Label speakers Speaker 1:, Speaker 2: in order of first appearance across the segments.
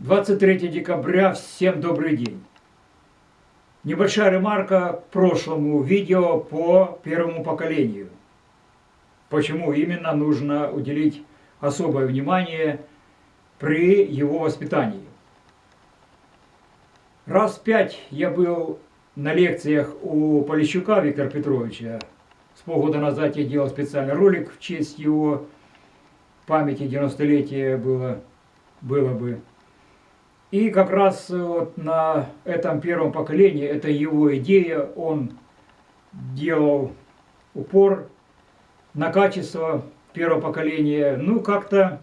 Speaker 1: 23 декабря, всем добрый день. Небольшая ремарка к прошлому видео по первому поколению. Почему именно нужно уделить особое внимание при его воспитании. Раз пять я был на лекциях у Полищука Виктора Петровича. С полгода назад я делал специальный ролик в честь его памяти 90-летия было, было бы. И как раз э, вот на этом первом поколении, это его идея, он делал упор на качество первого поколения. Ну, как-то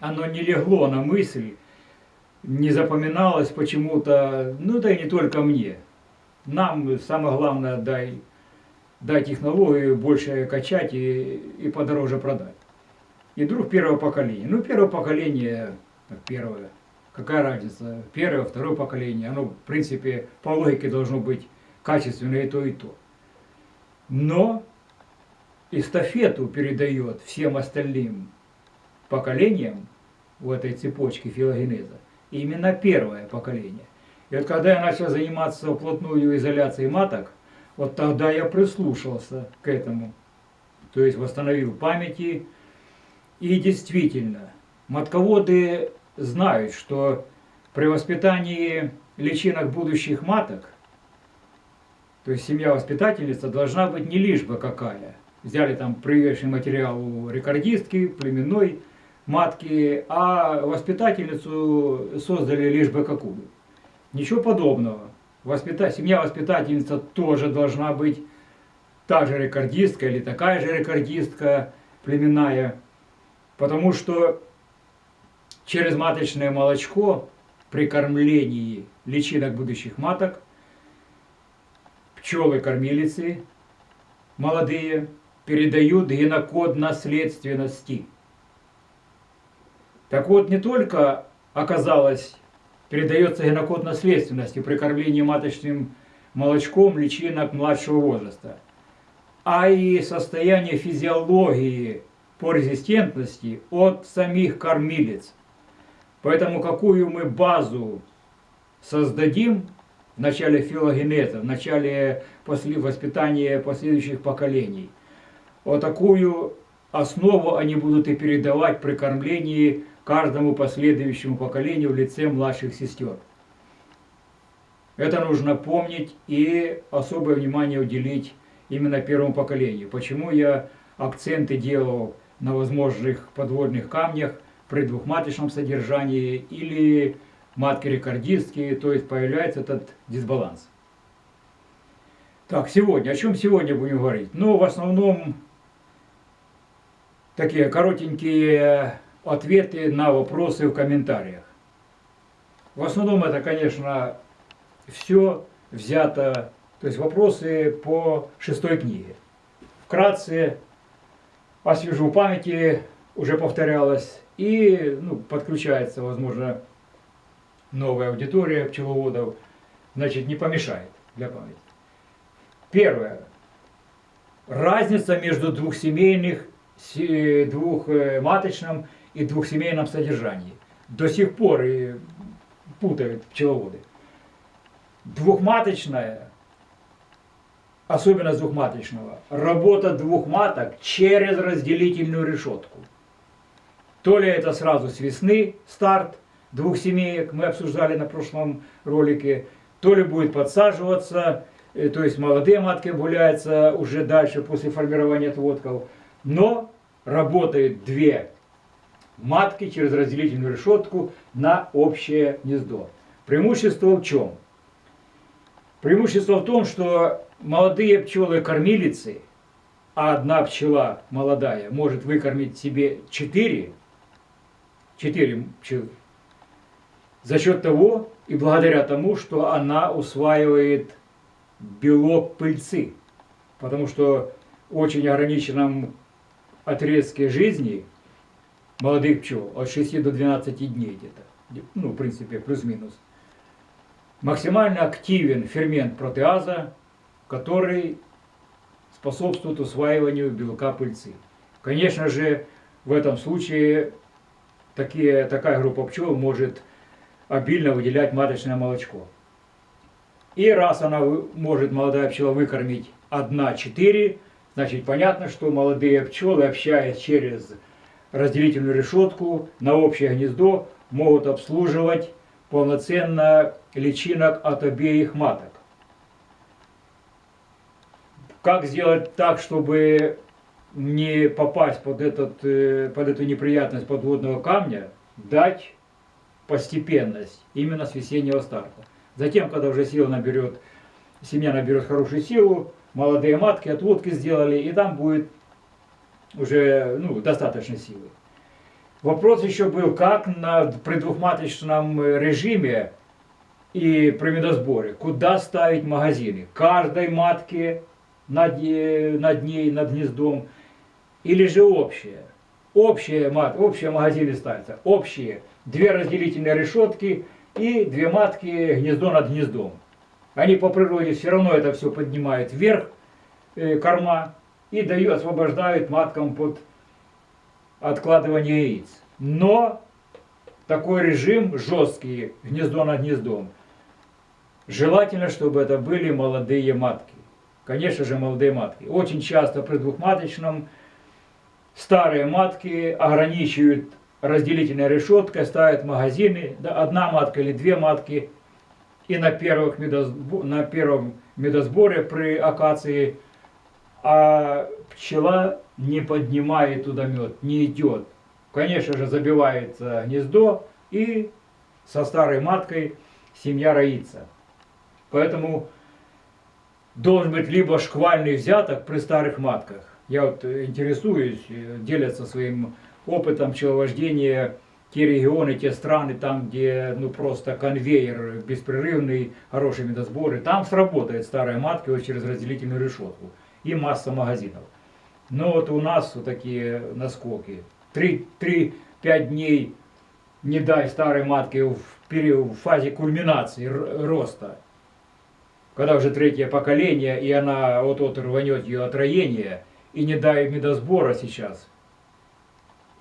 Speaker 1: оно не легло на мысль, не запоминалось почему-то, ну да и не только мне. Нам самое главное дай, дай технологию больше качать и, и подороже продать. И вдруг первого поколения. Ну, первое поколение, первое, какая разница, первое, второе поколение, оно, в принципе, по логике должно быть качественное и то, и то. Но эстафету передает всем остальным поколениям в этой цепочке филогенеза именно первое поколение. И вот когда я начал заниматься вплотную изоляцией маток, вот тогда я прислушался к этому. То есть восстановил памяти. И действительно, матководы знают, что при воспитании личинок будущих маток, то есть семья-воспитательница должна быть не лишь бы какая. Взяли там привешенный материал у рекордистки, племенной матки, а воспитательницу создали лишь бы какую. Ничего подобного. Воспита... Семья-воспитательница тоже должна быть та же рекордистка или такая же рекордистка племенная, потому что через маточное молочко при кормлении личинок будущих маток пчелы-кормилицы молодые передают генокод наследственности. Так вот, не только оказалось, передается генокод наследственности при кормлении маточным молочком личинок младшего возраста, а и состояние физиологии по резистентности от самих кормилец. Поэтому какую мы базу создадим в начале филогенеза, в начале после воспитания последующих поколений, вот такую основу они будут и передавать при кормлении каждому последующему поколению в лице младших сестер. Это нужно помнить и особое внимание уделить именно первому поколению. Почему я акценты делал на возможных подводных камнях, при двухматочном содержании или матки рекордистки, то есть появляется этот дисбаланс. Так, сегодня, о чем сегодня будем говорить? Ну, в основном, такие коротенькие ответы на вопросы в комментариях. В основном это, конечно, все взято, то есть вопросы по шестой книге. Вкратце освежу памяти, уже повторялось, и ну, подключается, возможно, новая аудитория пчеловодов, значит, не помешает для памяти. Первое. Разница между двухсемейных, двухматочным и двухсемейном содержании. До сих пор и путают пчеловоды. Двухматочная, особенно двухматочного, работа двух маток через разделительную решетку – то ли это сразу с весны старт двух семеек, мы обсуждали на прошлом ролике, то ли будет подсаживаться, э, то есть молодые матки гуляются уже дальше после формирования отводков. Но работают две матки через разделительную решетку на общее гнездо. Преимущество в чем? Преимущество в том, что молодые пчелы-кормилицы, а одна пчела молодая может выкормить себе четыре 4 пчелы. За счет того и благодаря тому, что она усваивает белок пыльцы. Потому что в очень ограниченном отрезке жизни молодых пчел, от 6 до 12 дней где-то, ну, в принципе, плюс-минус, максимально активен фермент протеаза, который способствует усваиванию белка пыльцы. Конечно же, в этом случае такие, такая группа пчел может обильно выделять маточное молочко. И раз она может, молодая пчела, выкормить 1-4, значит понятно, что молодые пчелы, общаясь через разделительную решетку на общее гнездо, могут обслуживать полноценно личинок от обеих маток. Как сделать так, чтобы не попасть под, этот, э, под эту неприятность подводного камня, дать постепенность именно с весеннего старта. Затем, когда уже сила наберет, семья наберет хорошую силу, молодые матки отводки сделали, и там будет уже ну, достаточно силы. Вопрос еще был, как на, при двухматочном режиме и при медосборе, куда ставить магазины. Каждой матке над, над ней, над гнездом, или же общее. Общие, мат, общие магазины ставятся, общие. Две разделительные решетки и две матки гнездо над гнездом. Они по природе все равно это все поднимают вверх, э, корма, и дают, освобождают маткам под откладывание яиц. Но такой режим жесткий, гнездо над гнездом, желательно, чтобы это были молодые матки. Конечно же, молодые матки. Очень часто при двухматочном старые матки ограничивают разделительной решеткой, ставят магазины, одна матка или две матки. И на, первых медосбор, на первом медосборе при акации а пчела не поднимает туда мед, не идет. Конечно же, забивается гнездо и со старой маткой семья роится. Поэтому должен быть либо шквальный взяток при старых матках. Я вот интересуюсь, делятся своим опытом пчеловождения те регионы, те страны, там, где ну просто конвейер беспрерывный, хорошие медосборы, там сработает старая матка вот через разделительную решетку и масса магазинов. Но вот у нас вот такие наскоки. 3-5 дней не дай старой матке в, период, в фазе кульминации роста. Когда уже третье поколение, и она вот-вот рванет ее отроение, и не дай медосбора сейчас,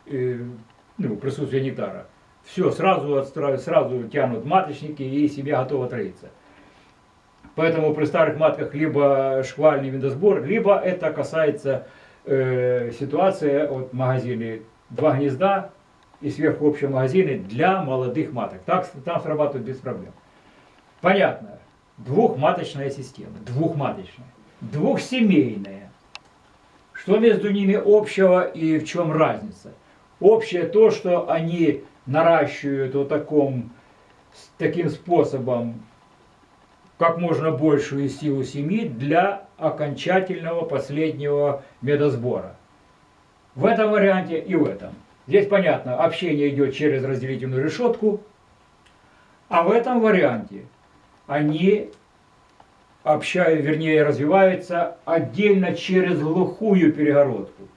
Speaker 1: э, ну, присутствие нектара. Все, сразу, сразу тянут маточники и себе готово троиться. Поэтому при старых матках либо шквальный медосбор, либо это касается э, ситуации от магазины два гнезда и сверху общие магазины для молодых маток. Так, там срабатывает без проблем. Понятно. Двухматочная система. Двухматочная. Двухсемейная. Что между ними общего и в чем разница? Общее то, что они наращивают вот таком, таким способом как можно большую силу семьи для окончательного последнего медосбора. В этом варианте и в этом. Здесь понятно, общение идет через разделительную решетку, а в этом варианте они общают, вернее развиваются отдельно через глухую перегородку.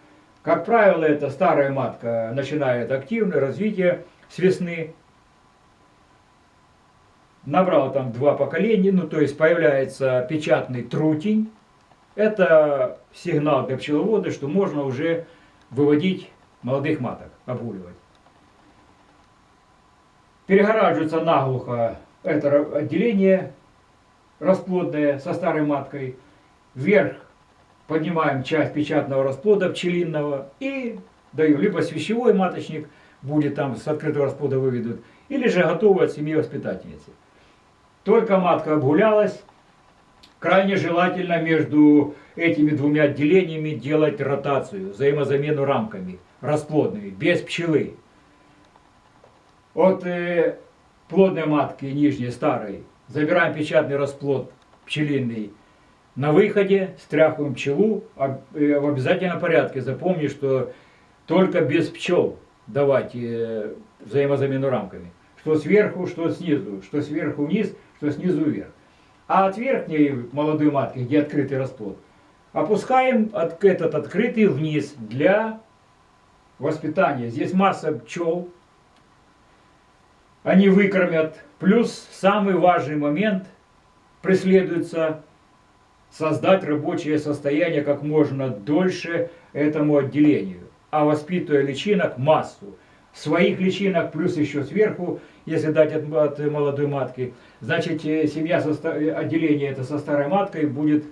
Speaker 1: Как правило, эта старая матка начинает активное развитие с весны, набрал там два поколения, ну то есть появляется печатный трутень. Это сигнал для пчеловода, что можно уже выводить молодых маток, обуливать. Перегораживается наглухо это отделение расплодное со старой маткой. Вверх поднимаем часть печатного расплода пчелиного и даю либо свящевой маточник, будет там с открытого расплода выведут, или же готовый от семьи воспитательницы. Только матка обгулялась, крайне желательно между этими двумя отделениями делать ротацию, взаимозамену рамками, расплодными, без пчелы. От э, плодной матки нижней, старой, забираем печатный расплод пчелиный на выходе, стряхиваем пчелу, а, э, в обязательном порядке. Запомни, что только без пчел давать э, взаимозамену рамками. Что сверху, что снизу, что сверху вниз – что снизу вверх. А от верхней молодой матки, где открытый расплод, опускаем от, этот открытый вниз для воспитания. Здесь масса пчел, они выкормят. Плюс самый важный момент преследуется создать рабочее состояние как можно дольше этому отделению, а воспитывая личинок массу. Своих личинок плюс еще сверху если дать от, от молодой матки, значит э, семья, со, э, отделение это со старой маткой будет,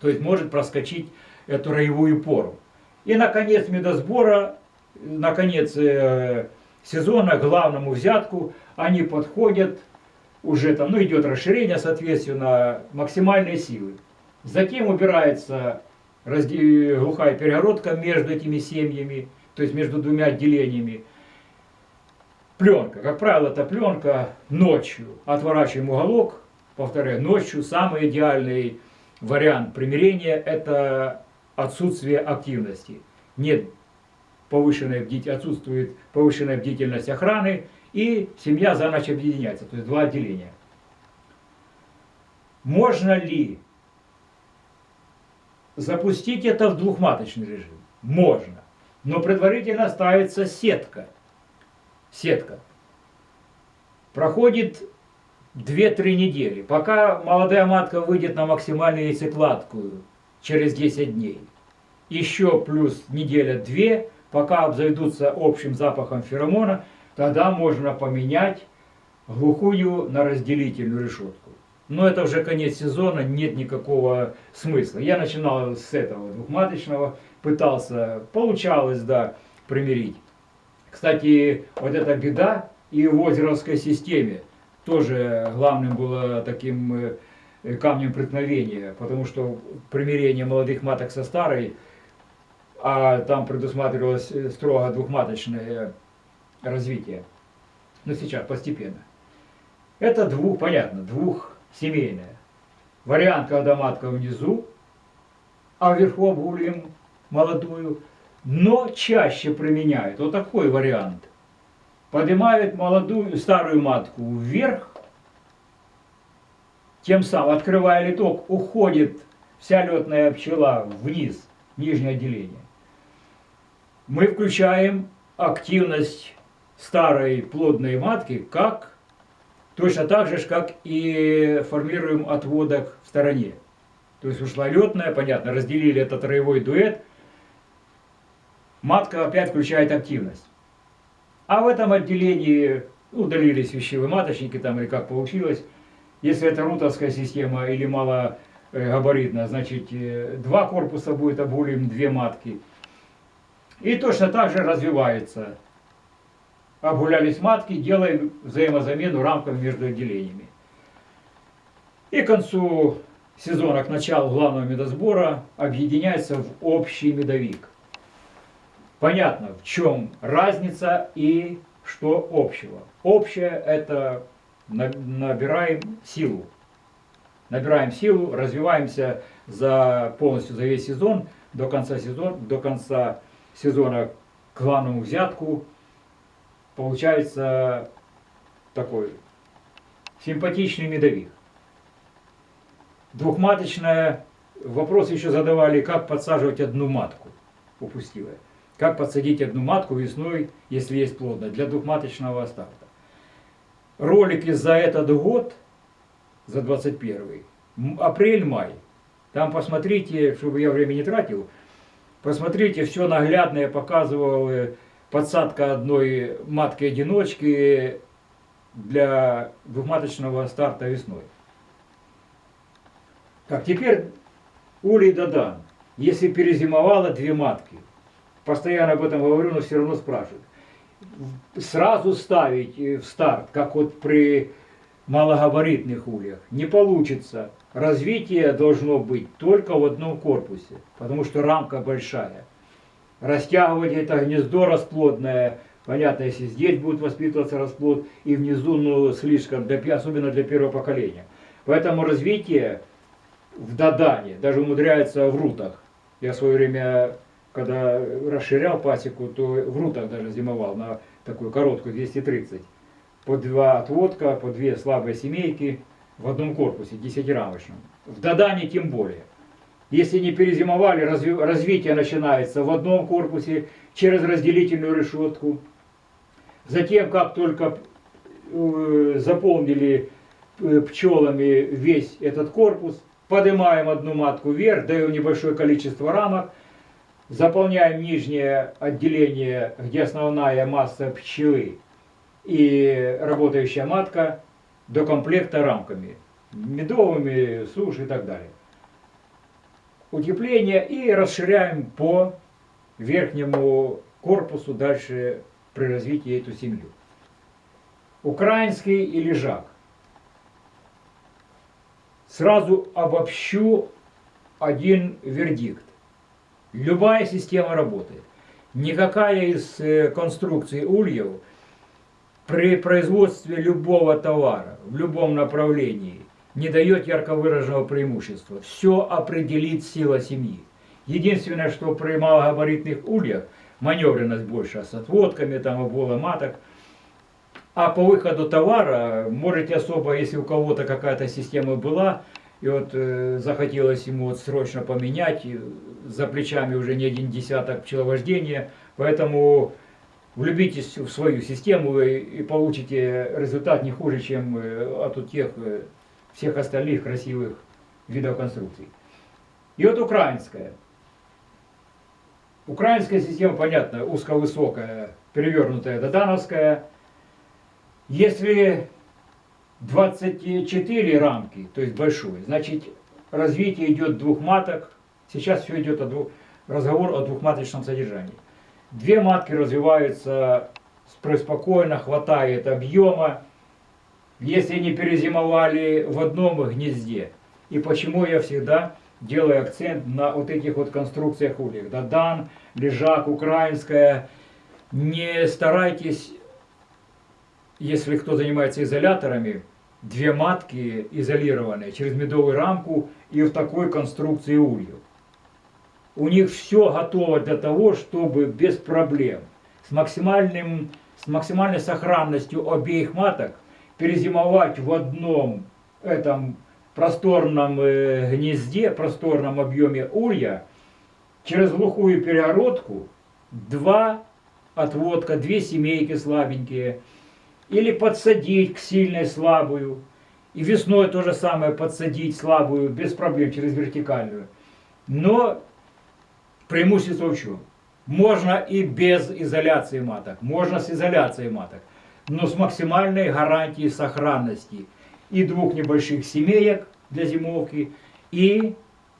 Speaker 1: то есть может проскочить эту роевую пору. И наконец медосбора, наконец э, сезона, главному взятку, они подходят, уже там, ну идет расширение, соответственно, максимальной силы. Затем убирается разде- глухая перегородка между этими семьями, то есть между двумя отделениями. Пленка, как правило, это пленка ночью. Отворачиваем уголок, повторяю, ночью самый идеальный вариант примирения – это отсутствие активности. Нет повышенной бдительности, отсутствует повышенная бдительность охраны, и семья за ночь объединяется, то есть два отделения. Можно ли запустить это в двухматочный режим? Можно. Но предварительно ставится сетка. Сетка. Проходит 2-3 недели, пока молодая матка выйдет на максимальную яйцекладку через 10 дней. Еще плюс неделя-две, пока обзаведутся общим запахом феромона, тогда можно поменять глухую на разделительную решетку. Но это уже конец сезона, нет никакого смысла. Я начинал с этого двухматочного, пытался, получалось, да, примирить. Кстати, вот эта беда и в озеровской системе тоже главным было таким э, камнем преткновения, потому что примирение молодых маток со старой, а там предусматривалось строго двухматочное развитие. Но сейчас постепенно. Это двух, понятно, двухсемейное. Вариант, когда матка внизу, а вверху обгулим молодую, но чаще применяют. Вот такой вариант. Поднимают молодую, старую матку вверх, тем самым, открывая литок, уходит вся летная пчела вниз, нижнее отделение. Мы включаем активность старой плодной матки, как точно так же, как и формируем отводок в стороне. То есть ушла летная, понятно, разделили этот роевой дуэт, матка опять включает активность. А в этом отделении удалились вещевые маточники там или как получилось. Если это рутовская система или малогабаритная, значит э, два корпуса будет обулим, две матки. И точно так же развивается. Обгулялись матки, делаем взаимозамену рамками между отделениями. И к концу сезона, к началу главного медосбора, объединяется в общий медовик. Понятно, в чем разница и что общего. Общее это набираем силу. Набираем силу, развиваемся за полностью за весь сезон, до конца сезона, до конца сезона к главному взятку. Получается такой симпатичный медовик. Двухматочная, вопрос еще задавали, как подсаживать одну матку, упустивая. Как подсадить одну матку весной, если есть плодная, для двухматочного старта. Ролики за этот год, за 21 апрель-май, там посмотрите, чтобы я время не тратил, посмотрите, все наглядно я показывал, э, подсадка одной матки-одиночки для двухматочного старта весной. Так, теперь улей Дадан. Если перезимовало две матки, постоянно об этом говорю, но все равно спрашивают. Сразу ставить э, в старт, как вот при малогабаритных ульях, не получится. Развитие должно быть только в одном корпусе, потому что рамка большая. Растягивать это гнездо расплодное, понятно, если здесь будет воспитываться расплод, и внизу, ну, слишком, для, особенно для первого поколения. Поэтому развитие в Дадане даже умудряется в рутах. Я в свое время когда расширял пасеку, то в рутах даже зимовал на такую короткую 230. По два отводка, по две слабые семейки в одном корпусе, десятирамочном. В Дадане тем более. Если не перезимовали, разви развитие начинается в одном корпусе через разделительную решетку. Затем, как только э, заполнили э, пчелами весь этот корпус, поднимаем одну матку вверх, даем небольшое количество рамок, заполняем нижнее отделение, где основная масса пчелы, и работающая матка до комплекта рамками, медовыми, суши и так далее. Утепление и расширяем по верхнему корпусу дальше при развитии эту семью. Украинский и лежак. Сразу обобщу один вердикт. Любая система работает. Никакая из э, конструкций ульев при производстве любого товара в любом направлении не дает ярко выраженного преимущества. Все определит сила семьи. Единственное, что при малогабаритных ульях маневренность больше с отводками, там, обвола маток. А по выходу товара, можете особо, если у кого-то какая-то система была, и вот э, захотелось ему вот срочно поменять, за плечами уже не один десяток пчеловождения, поэтому влюбитесь в свою систему и, получите результат не хуже, чем э, от тех э, всех остальных красивых видов конструкций. И вот украинская. Украинская система, понятно, узковысокая, перевернутая додановская. Если 24 рамки, то есть большой, значит развитие идет двух маток. Сейчас все идет о двух, разговор о двухматочном содержании. Две матки развиваются спокойно, хватает объема, если они перезимовали в одном гнезде. И почему я всегда делаю акцент на вот этих вот конструкциях ульев. Дадан, лежак, украинская. Не старайтесь если кто занимается изоляторами, две матки изолированные через медовую рамку и в такой конструкции ульев. У них все готово для того, чтобы без проблем, с, максимальным, с максимальной сохранностью обеих маток перезимовать в одном этом просторном э, гнезде, просторном объеме улья, через глухую перегородку, два отводка, две семейки слабенькие – или подсадить к сильной слабую. И весной то же самое подсадить слабую, без проблем, через вертикальную. Но преимущество в чем? Можно и без изоляции маток, можно с изоляцией маток, но с максимальной гарантией сохранности и двух небольших семеек для зимовки, и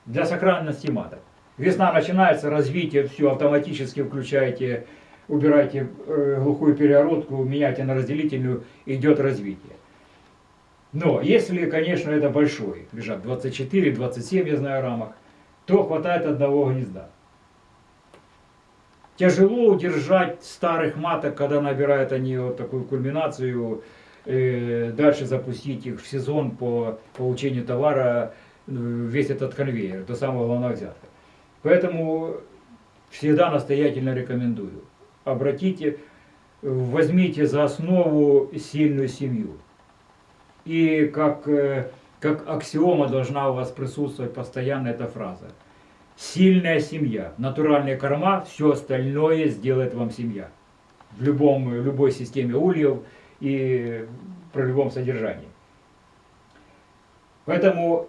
Speaker 1: для сохранности маток. Весна начинается, развитие, все, автоматически включаете убирайте э, глухую перегородку, меняйте на разделительную, идет развитие. Но если, конечно, это большой лежат 24, 27, я знаю, рамок, то хватает одного гнезда. Тяжело удержать старых маток, когда набирают они вот такую кульминацию, э, дальше запустить их в сезон по получению товара, э, весь этот конвейер, до самого главного взятка. Поэтому всегда настоятельно рекомендую обратите, возьмите за основу сильную семью. И как, э, как аксиома должна у вас присутствовать постоянно эта фраза. Сильная семья, натуральные корма, все остальное сделает вам семья. В любом, любой системе ульев и при любом содержании. Поэтому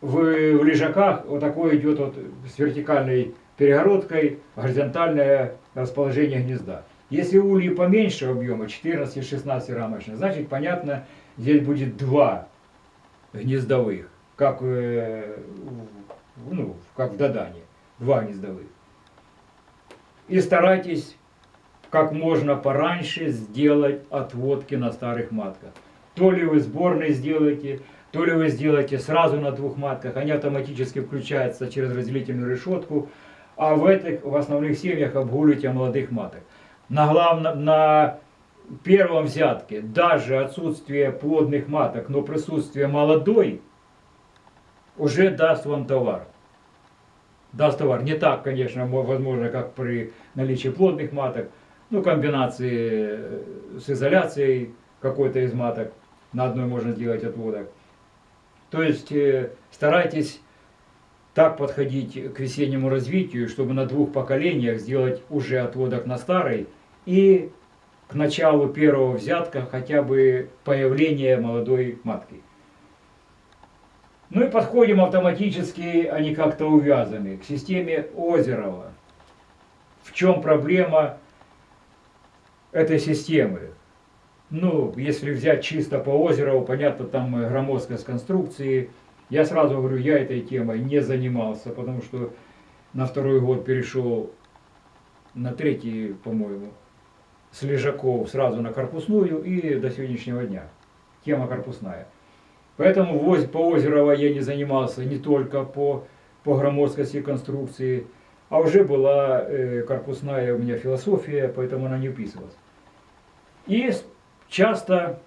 Speaker 1: в, в лежаках вот такой идет вот с вертикальной перегородкой горизонтальное расположение гнезда. Если ульи поменьше объема, 14-16 рамочных, значит, понятно, здесь будет два гнездовых, как, э, ну, как в Дадане, два гнездовых. И старайтесь как можно пораньше сделать отводки на старых матках. То ли вы сборные сделаете, то ли вы сделаете сразу на двух матках, они автоматически включаются через разделительную решетку, а в этих, в основных семьях обгуливаете молодых маток. На, главном, на первом взятке даже отсутствие плодных маток, но присутствие молодой уже даст вам товар. Даст товар. Не так, конечно, возможно, как при наличии плодных маток, ну, комбинации э, с изоляцией какой-то из маток, на одной можно сделать отводок. То есть э, старайтесь так подходить к весеннему развитию, чтобы на двух поколениях сделать уже отводок на старый и к началу первого взятка хотя бы появление молодой матки. Ну и подходим автоматически, они как-то увязаны, к системе Озерова. В чем проблема этой системы. Ну, если взять чисто по озеру, понятно, там громоздкость конструкции. Я сразу говорю, я этой темой не занимался, потому что на второй год перешел, на третий, по-моему, с лежаков сразу на корпусную и до сегодняшнего дня. Тема корпусная. Поэтому по Озерова я не занимался не только по, по громоздкости конструкции, а уже была э, корпусная у меня философия, поэтому она не вписывалась. И часто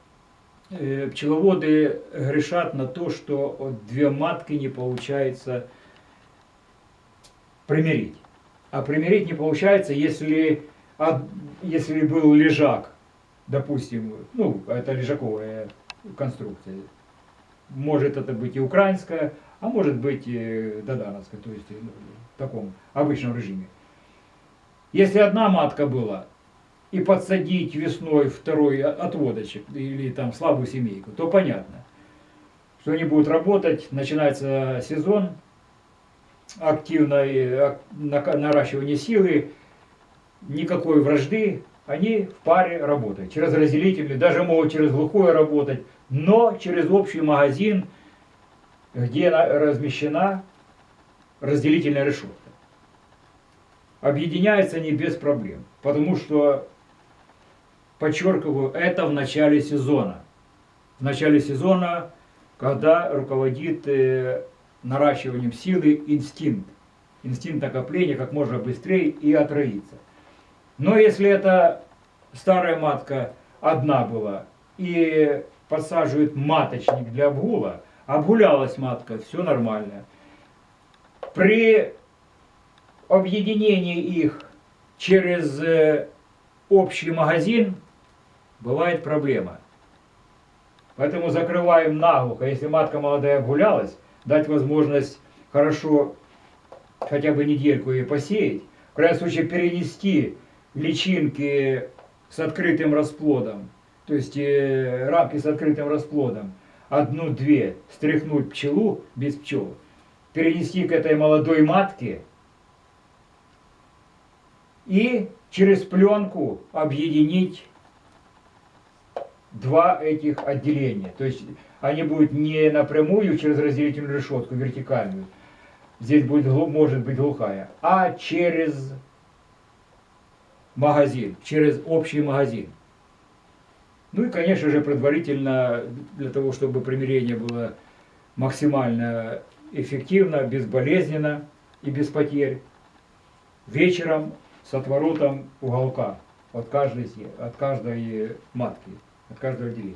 Speaker 1: э, пчеловоды грешат на то, что две матки не получается примирить. А примирить не получается, если, если был лежак, допустим, ну, это лежаковая конструкция. Может это быть и украинская, а может быть и додановская, то есть ну, в таком обычном режиме. Если одна матка была, и подсадить весной второй отводочек или там слабую семейку, то понятно, что они будут работать, начинается сезон, активное наращивание силы, никакой вражды, они в паре работают. Через разделитель, даже могут через глухое работать, но через общий магазин, где на- размещена разделительная решетка. Объединяются они без проблем, потому что, подчеркиваю, это в начале сезона. В начале сезона, когда руководит э, наращиванием силы инстинкт. Инстинкт накопления как можно быстрее и отроиться. Но если это старая матка одна была и подсаживает маточник для обгула, обгулялась матка, все нормально. При объединении их через э, общий магазин бывает проблема. Поэтому закрываем наглухо. Если матка молодая обгулялась, дать возможность хорошо хотя бы недельку ее посеять. В крайнем случае перенести личинки с открытым расплодом, то есть э, рамки с открытым расплодом, одну-две, стряхнуть пчелу без пчел, перенести к этой молодой матке и через пленку объединить два этих отделения. То есть они будут не напрямую через разделительную решетку вертикальную, здесь будет, может быть глухая, а через магазин, через общий магазин. Ну и, конечно же, предварительно, для того, чтобы примирение было максимально эффективно, безболезненно и без потерь, вечером с отворотом уголка от каждой, от каждой матки, от каждого отделения.